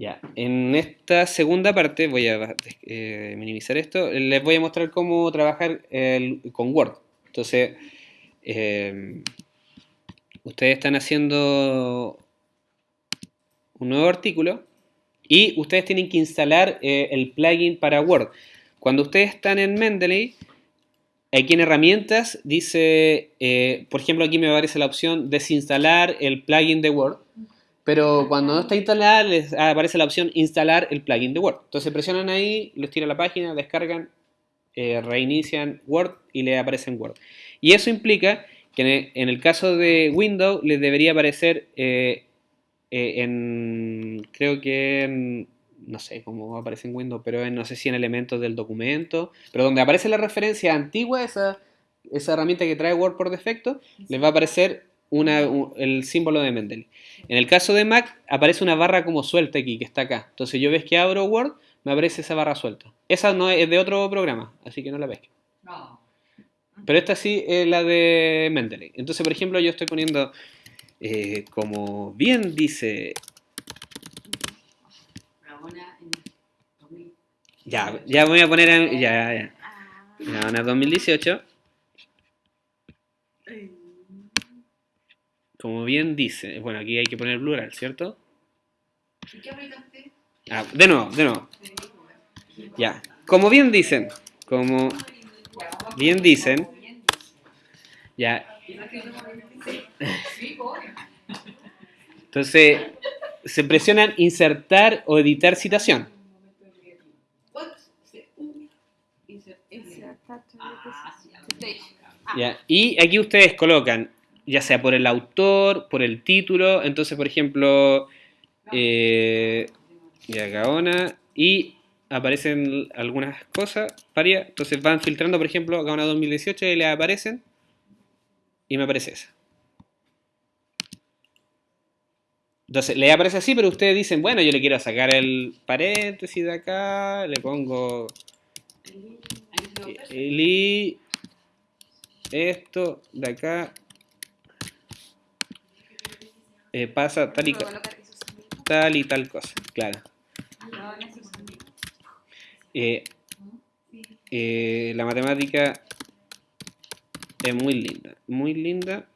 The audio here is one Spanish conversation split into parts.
Ya, en esta segunda parte, voy a eh, minimizar esto, les voy a mostrar cómo trabajar con Word. Entonces, eh, ustedes están haciendo un nuevo artículo y ustedes tienen que instalar eh, el plugin para Word. Cuando ustedes están en Mendeley, aquí en herramientas dice, eh, por ejemplo aquí me aparece la opción desinstalar el plugin de Word, pero cuando no está instalada les aparece la opción instalar el plugin de Word. Entonces presionan ahí, los tira la página, descargan, eh, reinician Word y le aparece en Word. Y eso implica que en el caso de Windows les debería aparecer eh, en, creo que no sé cómo aparece en Windows, pero en, no sé si en elementos del documento, pero donde aparece la referencia antigua, esa, esa herramienta que trae Word por defecto, les va a aparecer una, el símbolo de Mendeley. En el caso de Mac, aparece una barra como suelta aquí, que está acá. Entonces yo ves que abro Word, me aparece esa barra suelta. Esa no es de otro programa, así que no la ves. Pero esta sí es la de Mendeley. Entonces, por ejemplo, yo estoy poniendo eh, como bien dice... Ya, ya voy a poner... En, ya, ya. Gaona 2018. Como bien dice... Bueno, aquí hay que poner plural, ¿cierto? Ah, de nuevo, de nuevo. Ya. Como bien dicen, como bien dicen, ya, entonces, se presionan insertar o editar citación. Y aquí ustedes colocan, ya sea por el autor, por el título, entonces por ejemplo, eh, ya Gaona, y aparecen algunas cosas, varias, entonces van filtrando, por ejemplo, Gaona 2018 y le aparecen, y me aparece esa. Entonces, le aparece así, pero ustedes dicen, bueno, yo le quiero sacar el paréntesis de acá, le pongo el i, esto de acá, eh, pasa tal y, tal y tal cosa, claro. Eh, eh, la matemática es muy linda, muy linda.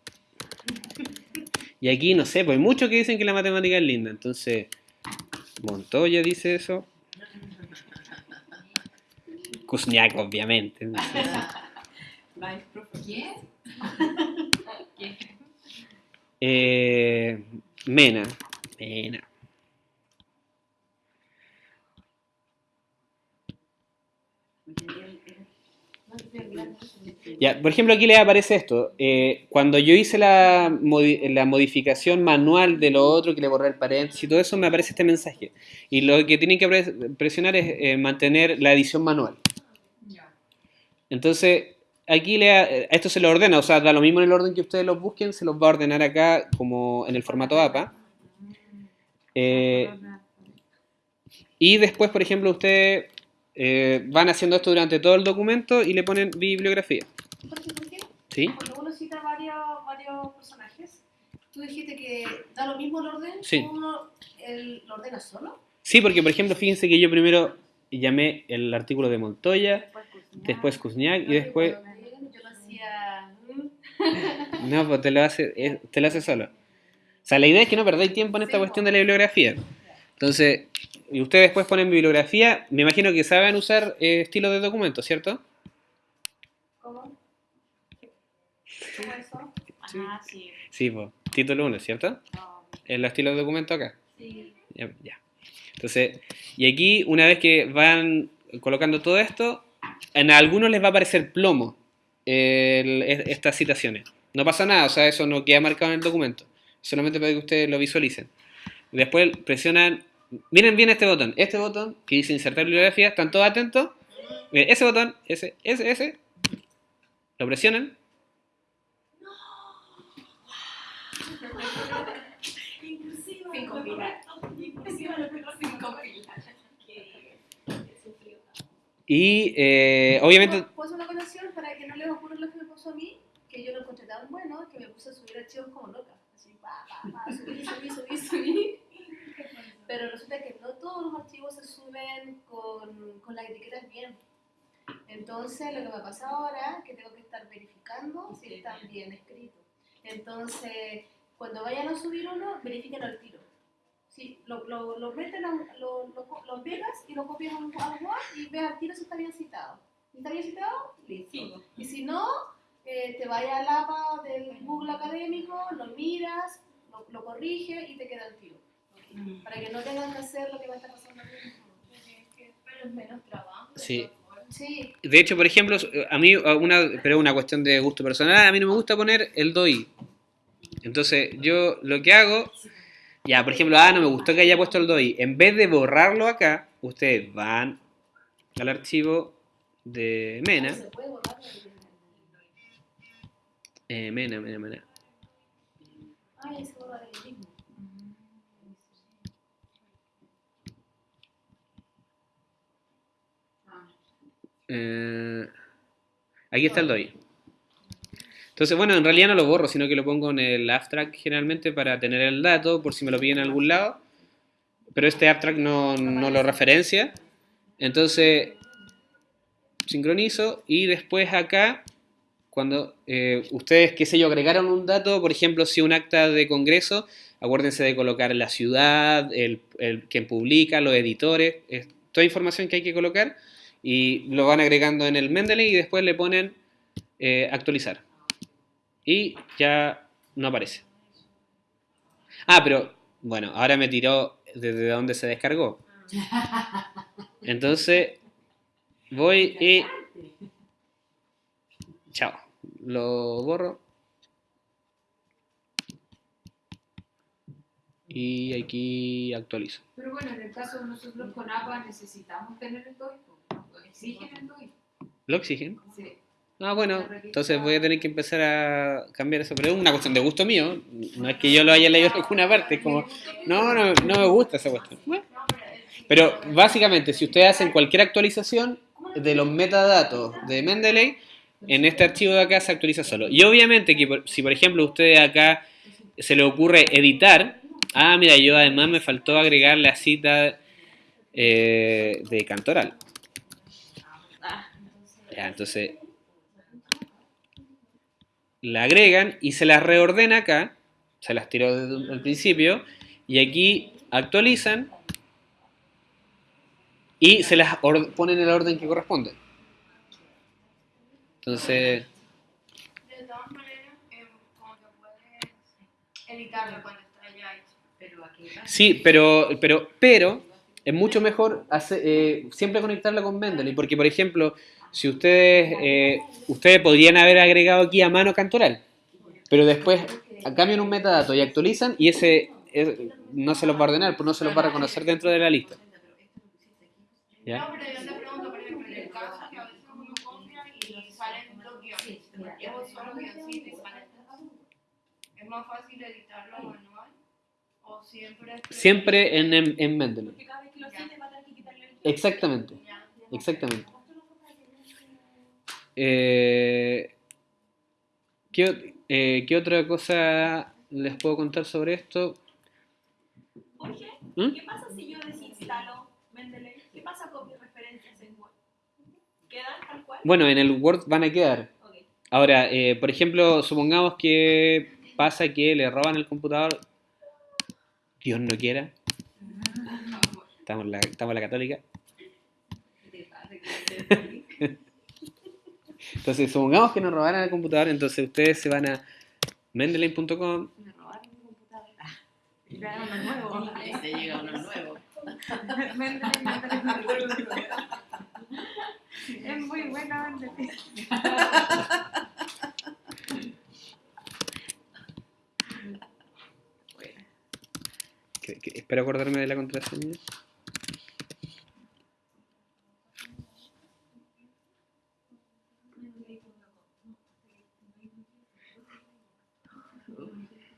Y aquí, no sé, pues hay muchos que dicen que la matemática es linda. Entonces, Montoya dice eso. Kuzniak, obviamente. ¿Quién? Eh, Mena. Mena. Ya, por ejemplo, aquí le aparece esto. Eh, cuando yo hice la, modificación manual de lo otro, que le borré el paréntesis y todo eso, me aparece este mensaje. Y lo que tienen que presionar es eh, mantener la edición manual. Entonces, aquí le, esto se lo ordena, o sea, da lo mismo en el orden que ustedes lo busquen, se los va a ordenar acá como en el formato APA. Eh, y después, por ejemplo, ustedes van haciendo esto durante todo el documento y le ponen bibliografía. ¿Por qué? ¿Sí? Cuando uno cita varios, varios personajes, tú dijiste que da lo mismo el orden, sí. uno el, lo ordena solo. Sí, porque por ejemplo, fíjense que yo primero llamé el artículo de Montoya, después Kuzniak y después... No, pues te lo hace, te lo hace solo. O sea, la idea es que no perdáis tiempo en esta cuestión de la bibliografía. Entonces, y ustedes después ponen bibliografía, me imagino que saben usar eh, estilos de documento, ¿cierto? ¿Cómo? ¿Cómo eso? Sí. sí. Sí, pues, título 1, ¿cierto? El estilo de documento acá. Sí. Ya, Entonces, y aquí, una vez que van colocando todo esto, en algunos les va a aparecer plomo estas citaciones. No pasa nada, o sea, eso no queda marcado en el documento. Solamente para que ustedes lo visualicen. Después presionan, miren bien este botón. Este botón que dice insertar bibliografía, ¿están todos atentos? ese botón, ese, ese, ese, lo presionan Y eh, obviamente... ¿Puedo hacer una conexión para que no les ocurra lo que me pasó a mí? Que yo lo encontré tan bueno que me puse a subir archivos como loca. Así, pa, pa, pa, subí, subí, subí, subí. Pero resulta que no los archivos con, con las etiquetas bien. Entonces, lo que me pasa ahora es que tengo que estar verificando si están bien escritos. Entonces, cuando vayan a subir uno, verifiquen al tiro. Sí, lo, lo, lo meten, lo, lo, lo, pegas y lo copias a Word y ve al tiro si está bien citado. Si está bien citado, listo. Y si no, eh, te vaya al APA del Google académico, lo miras, lo, lo corrige y te queda el tiro. Para que no tengan que hacer lo que va a estar pasando Pero menos trabajo. Sí. Sí. De hecho, por ejemplo, a mí, una, pero es una cuestión de gusto personal, a mí no me gusta poner el DOI. Entonces, yo lo que hago, ya, por ejemplo, ah, no me gustó que haya puesto el DOI. En vez de borrarlo acá, ustedes van al archivo de Mena. Eh, Mena, Mena, Mena. Eh, aquí está el DOI. Entonces, bueno, en realidad no lo borro, sino que lo pongo en el abstract generalmente para tener el dato, por si me lo piden en algún lado. Pero este abstract no, no lo referencia. Entonces, sincronizo y después acá, cuando eh, ustedes, qué sé yo, agregaron un dato, por ejemplo, si un acta de congreso, acuérdense de colocar la ciudad, el, el quien publica, los editores, es toda información que hay que colocar y lo van agregando en el Mendeley y después le ponen eh, actualizar. Y ya no aparece. Ah, pero bueno, ahora me tiró desde donde se descargó. Entonces voy y... Chao. Lo borro. Y aquí actualizo. Pero bueno, en el caso de nosotros con APA necesitamos tener el código. ¿Lo exigen? Sí. Ah, bueno, entonces voy a tener que empezar a cambiar eso, pero es una cuestión de gusto mío, no es que yo lo haya leído en alguna parte, es como, no, no, no me gusta esa cuestión. Pero básicamente, si ustedes hacen cualquier actualización de los metadatos de Mendeley, en este archivo de acá se actualiza solo. Y obviamente que si por ejemplo ustedes acá se le ocurre editar, ah, mira, yo además me faltó agregar la cita eh, de Cantoral entonces la agregan y se las reordena acá, se las tiró desde el principio, y aquí actualizan y se las ponen en el orden que corresponde. Entonces... De todas maneras, eh, como que puedes editarlo cuando está ya hecho. Pero aquí... Sí, pero, pero, pero es mucho mejor eh, siempre conectarla con Mendeley, porque por ejemplo, si ustedes, eh, ustedes podrían haber agregado aquí a mano cantoral, pero después cambian un metadato y actualizan y ese no se los va a ordenar, pues no se los va a reconocer dentro de la lista. ¿Ya? ¿Es más fácil editarlo manual o siempre? Siempre en, en, en. Exactamente, exactamente. Eh, eh, ¿qué, otra cosa les puedo contar sobre esto? ¿Mm? ¿qué pasa si yo desinstalo Mendeley? ¿Qué pasa con mis referencias en Word? ¿Quedan tal cual? Bueno, en el Word van a quedar. Ahora, eh, por ejemplo, supongamos que pasa que le roban el computador, Dios no quiera. Estamos en la, estamos en la católica. Entonces, supongamos que nos robaran el computador, entonces ustedes se van a mendeley.com. Me robaron el computador. Ah, uno nuevo. Se llega uno nuevo. Es muy buena Mendeley. espero acordarme de la contraseña.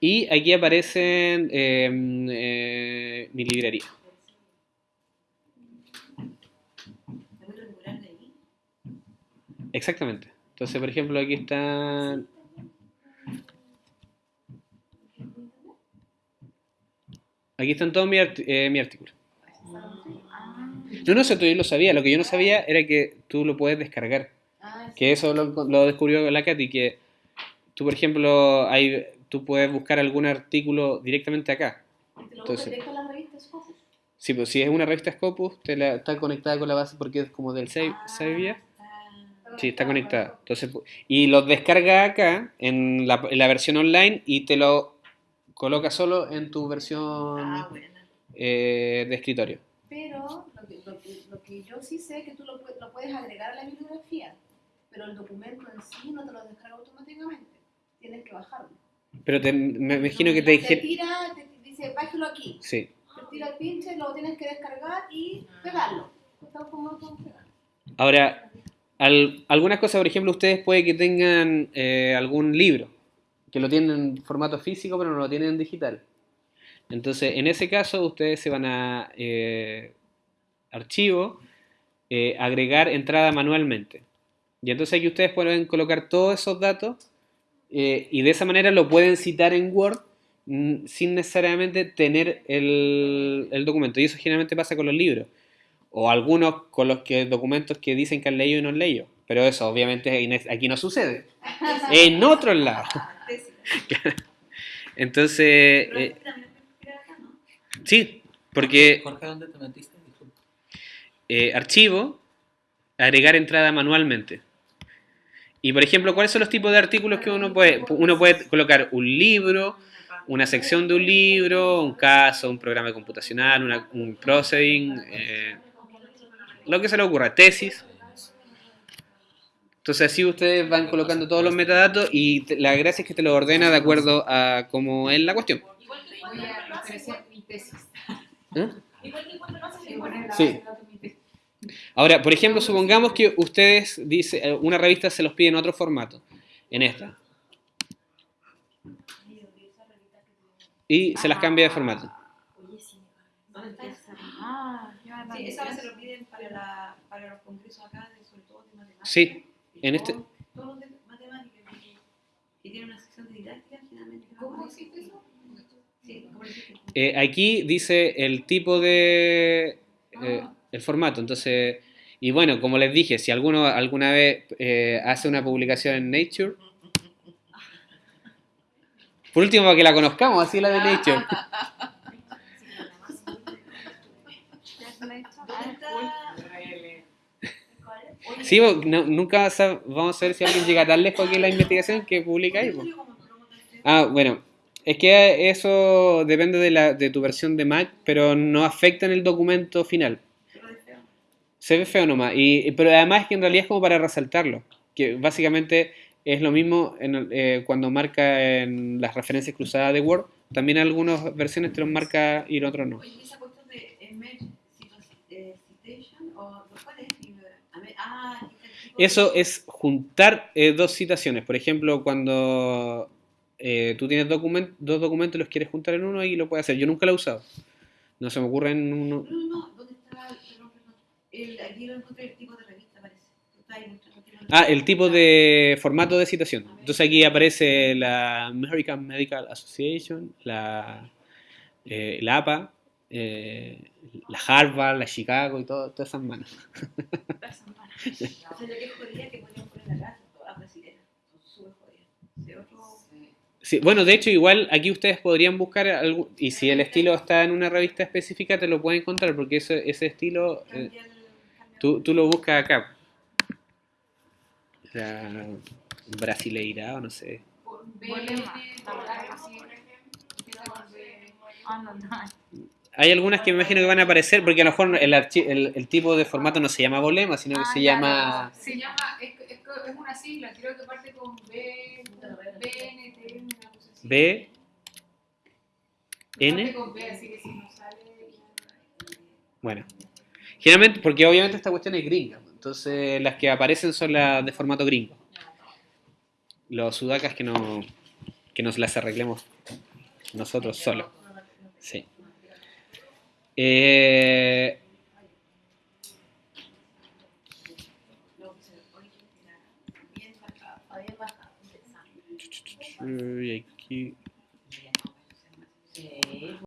Y aquí aparecen em, eh, mi librería. Exactamente. Entonces, por ejemplo, aquí están... Aquí están todos mi, eh, mi artículo. No, no, eso yo lo sabía. Lo que yo no sabía era que tú lo puedes descargar. Ah. Que eso lo, lo descubrió la Katy, que tú, por ejemplo, hay, tú puedes buscar algún artículo directamente acá. ¿Y te entonces- con las revistas Scopus? Sí, pues si es una revista Scopus, te la, está conectada con la base porque es como del Save, Ah. Sí, está conectada. Entonces, y lo descarga acá en la, en la versión online y te lo coloca solo en tu versión Ah, eh, de escritorio. Pero lo que, lo, que, lo que yo sí sé es que tú lo, lo puedes agregar a la bibliografía, pero el documento en sí no te lo descarga automáticamente. Tienes que bajarlo. Pero te- me imagino que te Te dije... tira, te dice, bájalo aquí. Sí. Te tira el pinche, lo tienes que descargar y pegarlo. Ahora, al- algunas cosas, por ejemplo, ustedes puede que tengan eh, algún libro que lo tienen en formato físico, pero no lo tienen en digital. Entonces, en ese caso, ustedes se van a eh, archivo, eh, agregar entrada manualmente. Y entonces aquí ustedes pueden colocar todos esos datos eh, y de esa manera lo pueden citar en Word mm, sin necesariamente tener el, el documento. Y eso generalmente pasa con los libros. O algunos con los que documentos que dicen que han leído y no han leído. Pero eso obviamente en- aquí no sucede. En otros lados. Entonces, eh, sí, porque Jorge, ¿dónde te metiste? Eh, archivo, agregar entrada manualmente. Y por ejemplo, ¿cuáles son los tipos de artículos que uno puede? Uno puede colocar un libro, una sección de un libro, un caso, un programa computacional, una- un processing, eh, lo que se le ocurra, tesis. Entonces así ustedes van colocando todos los metadatos y te- la gracia es que te lo ordena de acuerdo a cómo es la cuestión. ¿Eh? Sí. Ahora, por ejemplo, supongamos que ustedes, dice, eh, una revista se los pide en otro formato, en esta, y se las cambia de formato. Oye, sí, ¿dónde está esa? Ah, esa se lo piden para, la, para los congresos acá, de, sobre todo de matemáticas. Sí, Y en este- todo- Todos de matemáticas, que tienen una sección de didáctica, generalmente. ¿Cómo existe eso? Sí, como dijiste. Eh, aquí dice el tipo de... eh, el formato, entonces... Y bueno, como les dije, si alguno alguna vez eh, hace una publicación en Nature, por último para que la conozcamos, así la de Nature. Sí, no- nunca vamos a ver si alguien llega tan lejos aquí en la investigación que publica ahí. ¿dónde bo. salió como promo del CEO? Ah, bueno, es que eso depende de, la, de tu versión de Mac, pero no afecta en el documento final. Se ve feo nomás, y, pero además es que en realidad es como para resaltarlo, que básicamente es lo mismo en eh, cuando marca en las referencias cruzadas de Word, también algunas versiones te los marca y en otros no. Oye, esa cuestión de emerge situ- citation, o ¿cuál es? A ver, Ah, Eso es juntar eh, dos citaciones, por ejemplo, cuando eh, tú tienes document- dos documentos y los quieres juntar en uno, ahí lo puedes hacer. Yo nunca lo he usado, no se me ocurre en uno. No, no, El, aquí lo encontré el tipo de revista, parece. Ah, el tipo de formato de citación. Entonces aquí aparece la American Medical Association, la, eh, la APA, eh, la Harvard, la Chicago y todo, todas esas manos. O sea, lo que es jodida que podrían poner acá, son todas brasileñas. Súper. De otro... Sí, bueno, de hecho, igual aquí ustedes podrían buscar algún, y si el estilo está en una revista específica, te lo pueden encontrar, porque ese, ese estilo eh, tú, tú lo buscas acá. La brasileira o no sé. Hay algunas que me imagino que van a aparecer, porque a lo mejor el, el, el tipo de formato no se llama bolema, sino que Ah, se llama... Se llama, es, es, es una sigla, creo que parte con B. B, N. con B, así que si no sale. Bueno, generalmente, porque obviamente esta cuestión es gringa, entonces las que aparecen son las de formato gringo. Los sudacas que no que nos las arreglemos nosotros solos. Sí. Eh, uy, aquí.